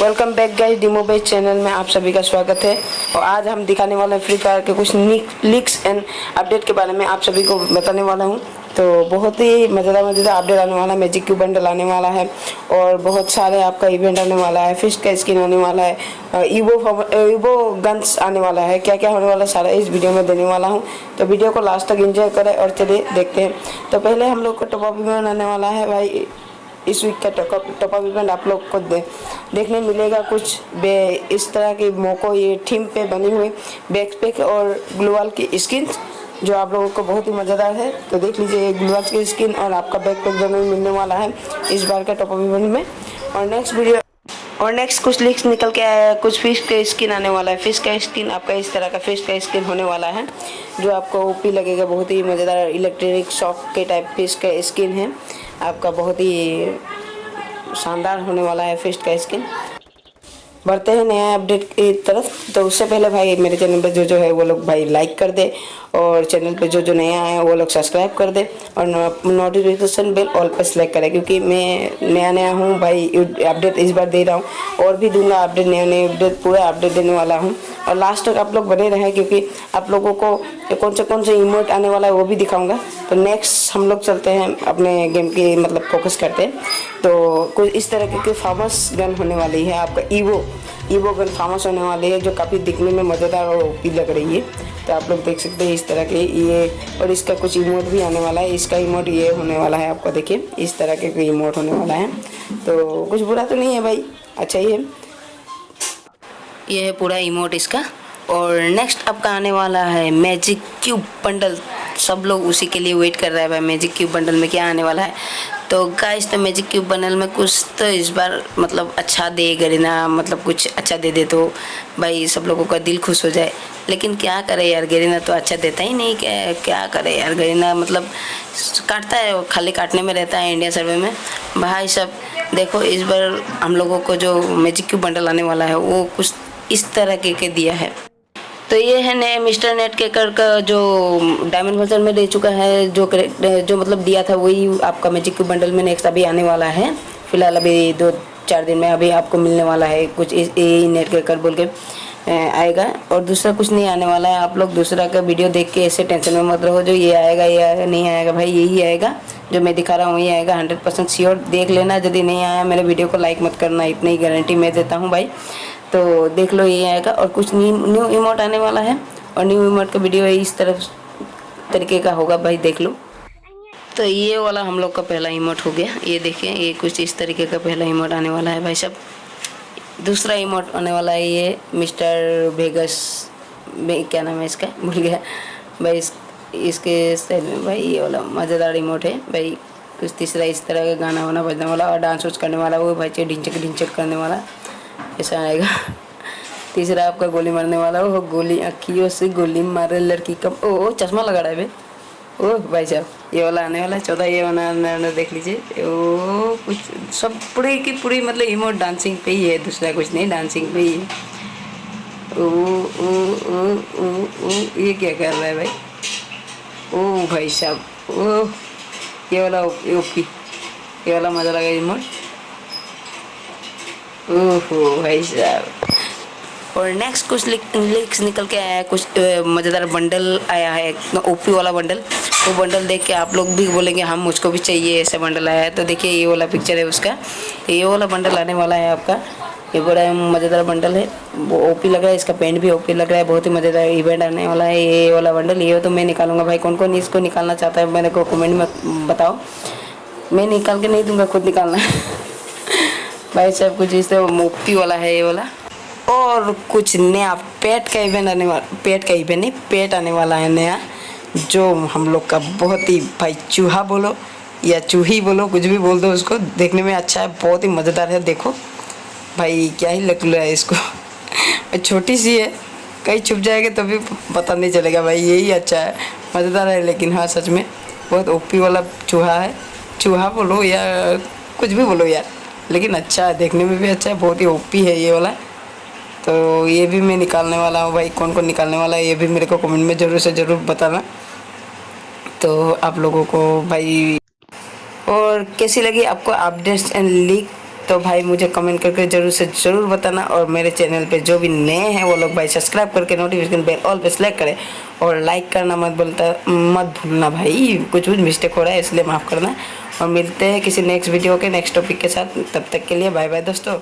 Welcome back guys demo base channel में आप सभी का स्वागत है। और आज हम दिखाने वाले हैं फ्री फायर के कुछ लीक्स एंड अपडेट के बारे में आप सभी को बताने वाला हूँ। तो बहुत ही मज़ेदार मज़ेदार अपडेट आने वाला है। मैजिक क्यू बंडल आने वाला है। और बहुत सारे आपका इवेंट आने वाला है। फ़िश का स्किन आने वाला है। ईवो ईवो गन्स आने वाला है। क्या क्या होने वाला है सारा इस वीडियो में देने वाला हूँ। तो वीडियो को लास्ट तक एंजॉय करें और चलिए देखते हैं। तो पहले हम लोग को टॉप अप आने वाला है। भाई इस वीक का टॉप अप इवेंट आप लोग को दे, देखने मिलेगा कुछ। बे इस तरह के मोको ये थीम पे बनी हुई बैकपैक और ग्लोवाल की स्किन जो आप लोगों को बहुत ही मज़ेदार है। तो देख लीजिए ग्लोवाल की स्किन और आपका बैक बैकपैक दोनों मिलने वाला है इस बार का टॉप अप इवेंट में। और नेक्स्ट वीडियो और नेक्स्ट कुछ लीक्स निकल के आया है कुछ फ़िश का स्किन आने वाला है। फ़िश का स्किन आपका इस तरह का फ़िश का स्किन होने वाला है जो आपको ओपी लगेगा बहुत ही मज़ेदार इलेक्ट्रॉनिक शॉक के टाइप फ़िश का स्किन है। आपका बहुत ही शानदार होने वाला है फेस्ट का स्किन बढ़ते हैं नया अपडेट की तरफ़। तो उससे पहले भाई, मेरे चैनल पर जो जो है, वो लोग भाई लाइक कर दे और चैनल पे जो जो नया है, वो लोग सब्सक्राइब कर दे और नोटिफिकेशन बिल ऑल पर सेलेक्ट करें। क्योंकि मैं नया नया हूँ, भाई अपडेट इस बार दे रहा हूँ। और भी दूँगा अपडेट नया नए अपडेट पूरा अपडेट देने वाला हूँ। और लास्ट तक आप लोग बने रहें क्योंकि आप लोगों को कौन से कौन से इमोट आने वाला है वो भी दिखाऊँगा। तो नेक्स्ट हम लोग चलते हैं अपने गेम की मतलब फोकस करते हैं। तो कुछ इस तरह की फ़ेमस गन होने वाली है आपका ईवो ईवो गन फ़ेमस होने वाली है जो काफ़ी दिखने में मज़ेदार और ओपी लग रही है। तो आप लोग देख सकते हैं इस तरह के ये और इसका कुछ इमोट भी आने वाला है। इसका इमोट ये होने वाला है आपको, देखिए, इस तरह के इमोट होने वाला है। तो कुछ बुरा तो नहीं है भाई। अच्छा है ये है पूरा इमोट इसका। और नेक्स्ट आपका आने वाला है मैजिक क्यूब बंडल सब लोग उसी के लिए वेट कर रहे हैं भाई मैजिक क्यूब बंडल में क्या आने वाला है। तो गाइस तो मैजिक क्यूब बंडल में कुछ तो इस बार मतलब अच्छा दे गरीना मतलब कुछ अच्छा दे दे तो भाई सब लोगों का दिल खुश हो जाए। लेकिन क्या करे यार गरीना तो अच्छा देता ही नहीं, क्या क्या करे यार गरीना मतलब काटता है, खाली काटने में रहता है इंडिया सर्वे में। भाई सब देखो इस बार हम लोगों को जो मैजिक क्यूब बंडल आने वाला है वो कुछ इस तरह के, के दिया है। तो ये है नए मिस्टर नेट के कर का जो डायमंड वर्जन में दे चुका है जो जो मतलब दिया था वही आपका मैजिक क्यूब बंडल में नेक्स्ट अभी आने वाला है। फ़िलहाल अभी दो चार दिन में अभी आपको मिलने वाला है कुछ इस नेट के कर बोल के आएगा। और दूसरा कुछ नहीं आने वाला है आप लोग दूसरा का वीडियो देख के ऐसे टेंशन में मत रहो जो ये आएगा ये आएगा नहीं आएगा भाई यही आएगा। जो मैं दिखा रहा हूँ वही आएगा हंड्रेड परसेंट श्योर देख लेना यदि नहीं आया मेरे वीडियो को लाइक मत करना इतनी गारंटी मैं देता हूँ भाई। तो देख लो ये आएगा। और कुछ न्यू इमोट आने वाला है। और न्यू इमोट का वीडियो इस तरफ़ तरीके का होगा भाई देख लो। तो ये वाला हम लोग का पहला इमोट हो गया। ये देखिए ये कुछ इस तरीके का पहला इमोट आने वाला है भाई सब दूसरा इमोट आने वाला है ये मिस्टर भेगस क्या नाम है इसका? भूल गया। भाई इस, इसके भाई ये वाला मज़ेदार रिमोट है। भाई कुछ तीसरा इस तरह का गाना वाना बजने वाला और डांस वांस करने वाला, वो भाई ढिंचक ढिंचक करने वाला। ऐसा आएगा। तीसरा आपका गोली मारने वाला हो गोली अखियों से गोली मारे लड़की कम ओ चश्मा लगा रहा है ओ भाई साहब, ये वाला आने वाला चौदह ये वाला देख लीजिए। ओ कुछ सब पूरी की पूरी मतलब इमोट डांसिंग पे ही है, दूसरा कुछ नहीं डांसिंग पे ही है। ओ ओ ओ ओ ओ ये क्या कर रहा है भाई? ओ भाई साहब ओ ये वाला ओपी ये वाला मज़ा लगा इमोट ओहो भाई साहब। और नेक्स्ट कुछ लिक्स निकल के आया है, कुछ मज़ेदार बंडल आया है ओपी वाला बंडल वो बंडल देख के आप लोग भी बोलेंगे, हम मुझको भी चाहिए, ऐसा बंडल आया है। तो देखिए ये वाला पिक्चर है उसका। ये वाला बंडल आने वाला है आपका। ये बड़ा मज़ेदार बंडल है। वो ओपी लग रहा है, इसका पेंट भी ओपी लग रहा है, बहुत ही मज़ेदार इवेंट आने वाला है, ये वाला बंडल ये तो मैं निकालूँगा भाई। कौन कौन इसको निकालना चाहता है, मेरे को कमेंट में बताओ। मैं निकाल के नहीं दूँगा, खुद निकालना। भाई सब कुछ इस मुफ्ती वाला है ये वाला। और कुछ नया पेट का इवेंट आने वाला पेट का इवेंट नहीं पेट आने वाला है नया, जो हम लोग का बहुत ही, भाई चूहा बोलो या चूही बोलो, कुछ भी बोल दो उसको, देखने में अच्छा है, बहुत ही मज़ेदार है, देखो। भाई, क्या ही रहा है इसको। छोटी सी है, कहीं छुप जाएगा तो भी पता नहीं चलेगा भाई, यही अच्छा है, मज़ेदार है, लेकिन हाँ सच में बहुत ओपी वाला चूहा है। चूहा बोलो या कुछ भी बोलो यार, लेकिन अच्छा है, देखने में भी अच्छा है, बहुत ही ओपी है ये वाला। तो ये भी मैं निकालने वाला हूँ भाई कौन कौन निकालने वाला है, ये भी मेरे को कमेंट में ज़रूर से ज़रूर बताना। तो आप लोगों को भाई, और कैसी लगी आपको अपडेट्स एंड लीक तो भाई मुझे कमेंट करके ज़रूर से ज़रूर बताना और मेरे चैनल पे जो भी नए हैं वो लोग भाई सब्सक्राइब करके नोटिफिकेशन बेल ऑल पे सेलेक्ट करें और लाइक करना मत बोलता, मत भूलना भाई। कुछ कुछ मिस्टेक हो रहा है इसलिए माफ़ करना। और मिलते हैं किसी नेक्स्ट वीडियो के नेक्स्ट टॉपिक के साथ। तब तक के लिए बाय बाय दोस्तों।